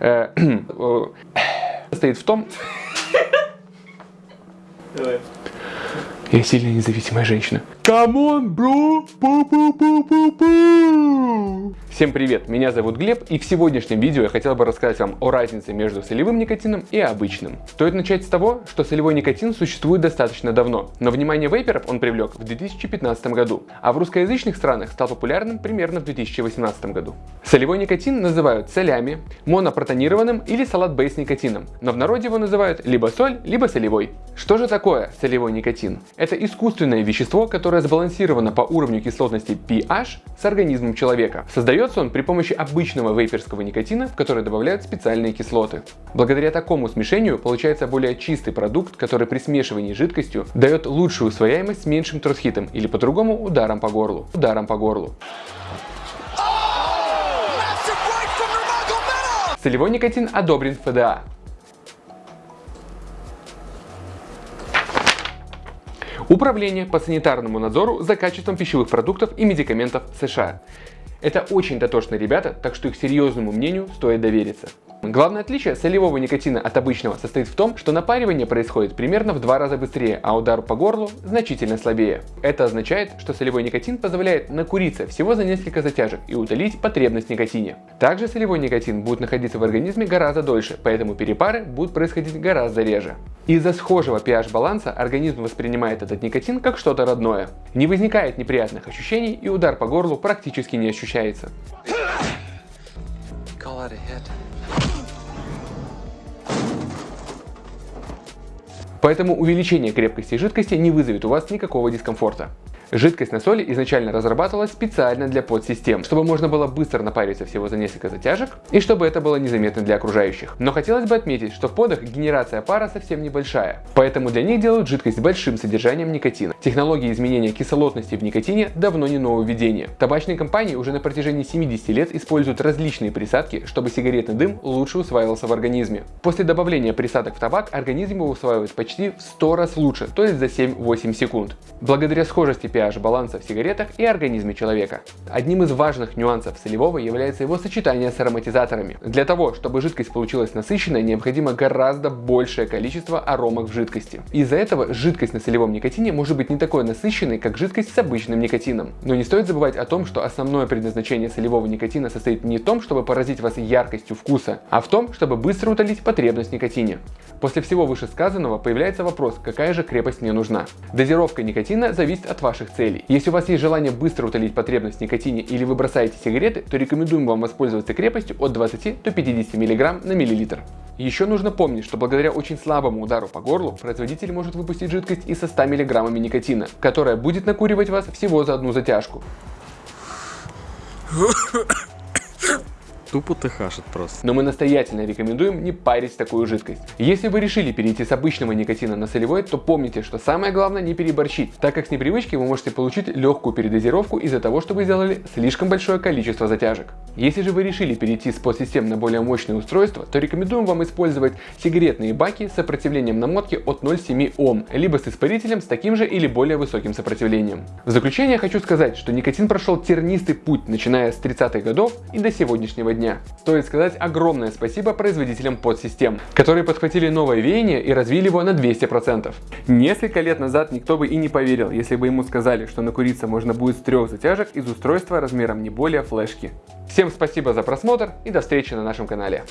Э, состоит в том... Давай. Я сильно независимая женщина. On, bro! Пу -пу -пу -пу -пу. Всем привет, меня зовут Глеб, и в сегодняшнем видео я хотел бы рассказать вам о разнице между солевым никотином и обычным. Стоит начать с того, что солевой никотин существует достаточно давно, но внимание вейперов он привлек в 2015 году, а в русскоязычных странах стал популярным примерно в 2018 году. Солевой никотин называют солями, монопротонированным или салат-бейс никотином, но в народе его называют либо соль, либо солевой. Что же такое солевой никотин? Это искусственное вещество, которое сбалансировано по уровню кислотности pH с организмом человека. Создается он при помощи обычного вейперского никотина, в который добавляют специальные кислоты. Благодаря такому смешению получается более чистый продукт, который при смешивании с жидкостью дает лучшую усвояемость с меньшим тросхитом или по-другому ударом по горлу. Ударом по горлу. Солевой никотин одобрен в ФДА. Управление по санитарному надзору за качеством пищевых продуктов и медикаментов США. Это очень дотошные ребята, так что их серьезному мнению стоит довериться. Главное отличие солевого никотина от обычного состоит в том, что напаривание происходит примерно в два раза быстрее, а удар по горлу значительно слабее. Это означает, что солевой никотин позволяет накуриться всего за несколько затяжек и утолить потребность никотине. Также солевой никотин будет находиться в организме гораздо дольше, поэтому перепары будут происходить гораздо реже. Из-за схожего pH-баланса организм воспринимает этот никотин как что-то родное. Не возникает неприятных ощущений и удар по горлу практически не ощущается. Поэтому увеличение крепкости жидкости не вызовет у вас никакого дискомфорта. Жидкость на соли изначально разрабатывалась специально для подсистем, чтобы можно было быстро напариться всего за несколько затяжек и чтобы это было незаметно для окружающих. Но хотелось бы отметить, что в подах генерация пара совсем небольшая, поэтому для них делают жидкость с большим содержанием никотина. Технология изменения кислотности в никотине давно не нововведение. Табачные компании уже на протяжении 70 лет используют различные присадки, чтобы сигаретный дым лучше усваивался в организме. После добавления присадок в табак организм его усваивает почти в 100 раз лучше, то есть за 7-8 секунд. Благодаря схожести pH-баланса в сигаретах и организме человека. Одним из важных нюансов солевого является его сочетание с ароматизаторами. Для того, чтобы жидкость получилась насыщенной, необходимо гораздо большее количество аромок в жидкости. Из-за этого жидкость на солевом никотине может быть не такой насыщенной, как жидкость с обычным никотином. Но не стоит забывать о том, что основное предназначение солевого никотина состоит не в том, чтобы поразить вас яркостью вкуса, а в том, чтобы быстро утолить потребность в никотине. После всего вышесказанного появляется вопрос, какая же крепость мне нужна. Дозировка никотина зависит от ваших целей. Если у вас есть желание быстро утолить потребность в никотине или вы бросаете сигареты, то рекомендуем вам воспользоваться крепостью от 20 до 50 мг на миллилитр. Еще нужно помнить, что благодаря очень слабому удару по горлу производитель может выпустить жидкость и со 100 мг никотина, которая будет накуривать вас всего за одну затяжку. Тупо тыхашит просто. Но мы настоятельно рекомендуем не парить такую жидкость. Если вы решили перейти с обычного никотина на солевой, то помните, что самое главное не переборщить, так как с непривычки вы можете получить легкую передозировку из-за того, что вы сделали слишком большое количество затяжек. Если же вы решили перейти с подсистем на более мощное устройство, то рекомендуем вам использовать сигаретные баки с сопротивлением намотки от 0,7 Ом, либо с испарителем с таким же или более высоким сопротивлением. В заключение хочу сказать, что никотин прошел тернистый путь, начиная с 30-х годов и до сегодняшнего дня дня. Стоит сказать огромное спасибо производителям подсистем, которые подхватили новое веяние и развили его на 200%. Несколько лет назад никто бы и не поверил, если бы ему сказали, что накуриться можно будет с трех затяжек из устройства размером не более флешки. Всем спасибо за просмотр и до встречи на нашем канале.